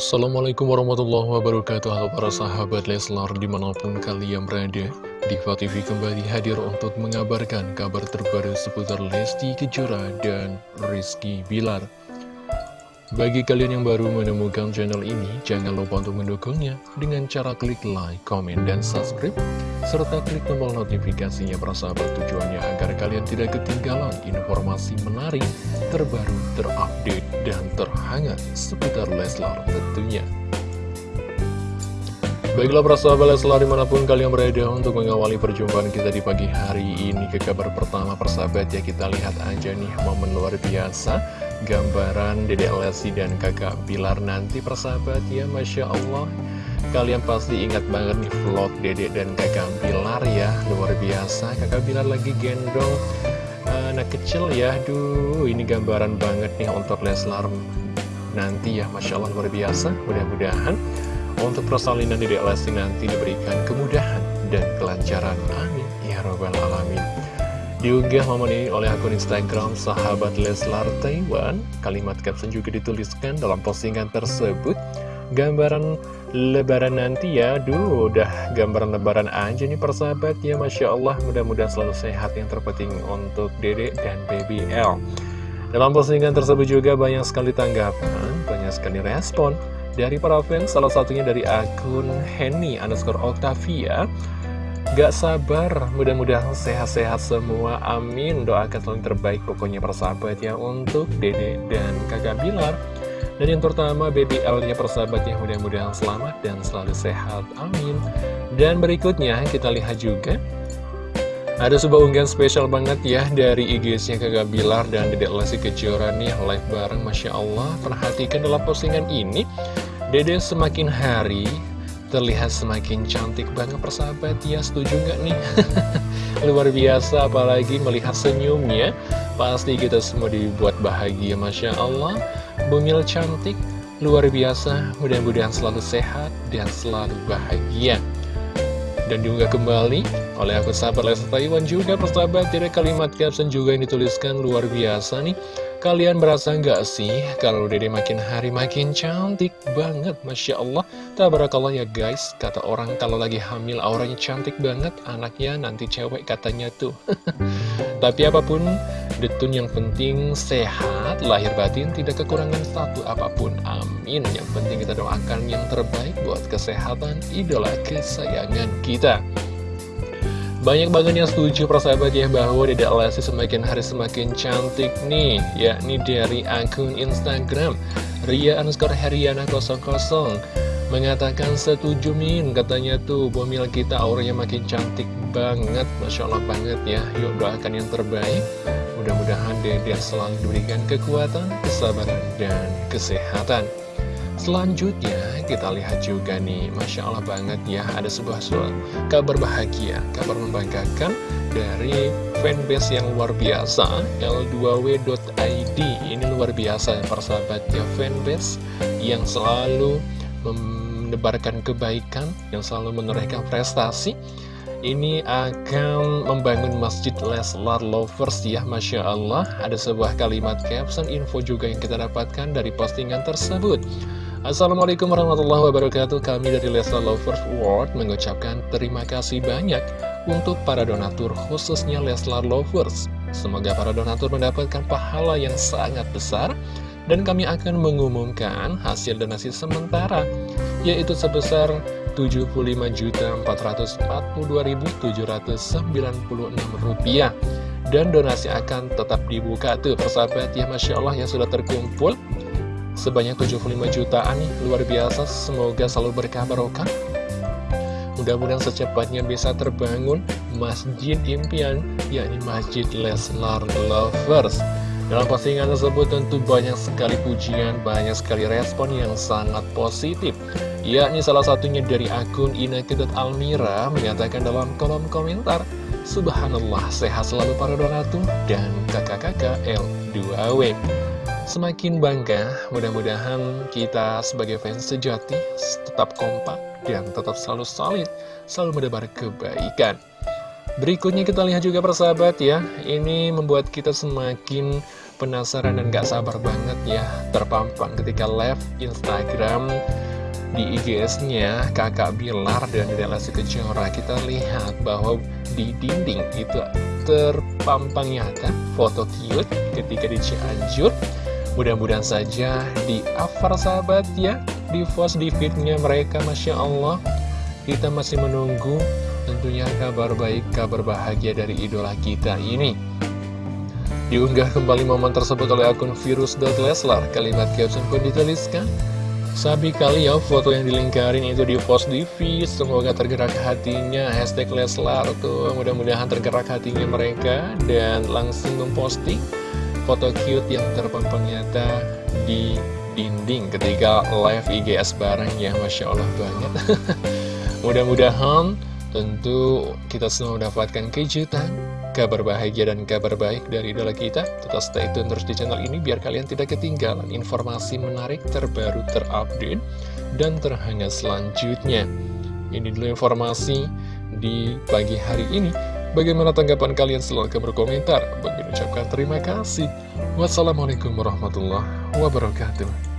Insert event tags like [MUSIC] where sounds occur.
Assalamualaikum warahmatullahi wabarakatuh. Halo para sahabat Leslar di mana pun kalian berada Diva TV kembali hadir untuk mengabarkan kabar terbaru seputar Lesti Kejora dan Rizky Bilar bagi kalian yang baru menemukan channel ini, jangan lupa untuk mendukungnya dengan cara klik like, komen, dan subscribe, serta klik tombol notifikasinya persahabat tujuannya agar kalian tidak ketinggalan informasi menarik, terbaru, terupdate, dan terhangat seputar Leslar tentunya. Baiklah persahabat Leslar di mana pun kalian berada untuk mengawali perjumpaan kita di pagi hari ini ke kabar pertama persahabat ya kita lihat aja nih momen luar biasa gambaran Dede Lesti dan kakak Bilar nanti persahabat ya Masya Allah kalian pasti ingat banget nih vlog Dede dan kakak Bilar ya luar biasa kakak Bilar lagi gendong uh, anak kecil ya Duh ini gambaran banget nih untuk Leslar nanti ya Masya Allah luar biasa mudah-mudahan untuk persalinan Dedek Lesti nanti diberikan kemudahan dan kelancaran. Amin. Ya Rabbal Alamin. Diunggah momen ini oleh akun Instagram sahabat Leslar Taiwan. Kalimat caption juga dituliskan dalam postingan tersebut. Gambaran lebaran nanti ya, duh udah gambaran lebaran aja nih persahabat ya. Masya Allah mudah-mudahan selalu sehat yang terpenting untuk Dede dan Baby L. Dalam postingan tersebut juga banyak sekali tanggapan, banyak sekali respon dari para fans, salah satunya dari akun Henny underscore Octavia Gak sabar, mudah-mudahan sehat-sehat semua, amin. Doakan selalu terbaik pokoknya persahabat ya untuk dede dan kakak Bilar. Dan yang pertama, baby L-nya persahabatnya mudah-mudahan selamat dan selalu sehat, amin. Dan berikutnya kita lihat juga. Ada sebuah unggahan spesial banget ya dari IG-nya Kakak Bilar dan Dedek Lesti Kejora nih live bareng. Masya Allah Perhatikan dalam postingan ini. Dede semakin hari terlihat semakin cantik banget persahabat. Ya setuju nggak nih? [LAUGHS] Luar biasa apalagi melihat senyumnya. Pasti kita semua dibuat bahagia Masya Allah. Bumil cantik luar biasa. Mudah-mudahan selalu sehat dan selalu bahagia. Dan juga kembali oleh aku sahabat Lesa Taiwan juga persahabat dari kalimat caption juga yang dituliskan luar biasa nih Kalian merasa nggak sih kalau dede makin hari makin cantik banget? Masya Allah. Tabarakallah ya guys Kata orang kalau lagi hamil auranya cantik banget Anaknya nanti cewek katanya tuh. [LAUGHS] Tapi apa pun Detun yang penting sehat Lahir batin tidak kekurangan satu apa pun. Amin. Yang penting kita doakan yang terbaik buat kesehatan idola kesayangan kita banyak banget yang setuju persahabat ya bahwa Dedek Lesti semakin hari semakin cantik nih Yakni dari akun Instagram Ria underscore Heriana 00 Mengatakan setuju Min. Katanya tuh bomil kita auranya makin cantik banget. Masya Allah banget ya. Yuk doakan yang terbaik. Mudah-mudahan Dedek selalu diberikan kekuatan, kesabaran, dan kesehatan Selanjutnya kita lihat juga nih Masya Allah banget ya Ada sebuah soal kabar bahagia Kabar membanggakan dari fanbase yang luar biasa L2W.id Ini luar biasa ya persahabat ya Fanbase yang selalu menebarkan kebaikan Yang selalu menorehkan prestasi. Ini akan membangun Masjid Leslar Lovers ya Masya Allah. Ada sebuah kalimat caption info juga yang kita dapatkan dari postingan tersebut Assalamualaikum warahmatullahi wabarakatuh. Kami dari Leslar Lovers World mengucapkan terima kasih banyak Untuk para donatur khususnya Leslar Lovers. Semoga para donatur mendapatkan pahala yang sangat besar Dan kami akan mengumumkan hasil donasi sementara Yaitu sebesar 75.442.796 rupiah. Dan donasi akan tetap dibuka tuh persahabat ya Masya Allah yang sudah terkumpul sebanyak 75 jutaan nih, luar biasa, semoga selalu berkah barokah. Mudah-mudahan secepatnya bisa terbangun Masjid Impian, yakni Masjid Leslar Lovers. Dalam postingan tersebut tentu banyak sekali pujian, banyak sekali respon yang sangat positif. Yakni salah satunya dari akun Almira menyatakan dalam kolom komentar, Subhanallah, sehat selalu para donatur dan kakak-kakak L2W. Semakin bangga, mudah-mudahan kita sebagai fans sejati tetap kompak dan tetap selalu solid, selalu mendebar kebaikan. Berikutnya kita lihat juga persahabat ya, ini membuat kita semakin penasaran dan gak sabar banget ya. Terpampang ketika live Instagram di IGS-nya kakak Bilar dan relasi Kejora. Kita lihat bahwa di dinding itu terpampang nyata. Foto cute ketika di Cianjur mudah-mudahan saja di Afar sahabat ya di post di feednya mereka Masya Allah. Kita masih menunggu tentunya kabar baik, kabar bahagia dari idola kita ini. Diunggah kembali momen tersebut oleh akun virus.leslar, kalimat caption pun dituliskan. Sabi kali ya foto yang dilingkarin itu di post di feed Semoga tergerak hatinya. Hashtag Leslar tuh. Mudah-mudahan tergerak hatinya mereka Dan langsung memposting Foto cute yang terpampang nyata Di dinding ketika live IGS bareng ya Masya Allah banget [LAUGHS] Mudah-mudahan Tentu kita semua mendapatkan kejutan, kabar bahagia dan kabar baik dari idola kita. Tetap stay tune terus di channel ini biar kalian tidak ketinggalan informasi menarik terbaru terupdate dan terhangat selanjutnya. Ini dulu informasi di pagi hari ini. Bagaimana tanggapan kalian? Silahkan berkomentar. Bagi ucapkan terima kasih. Wassalamualaikum warahmatullahi wabarakatuh.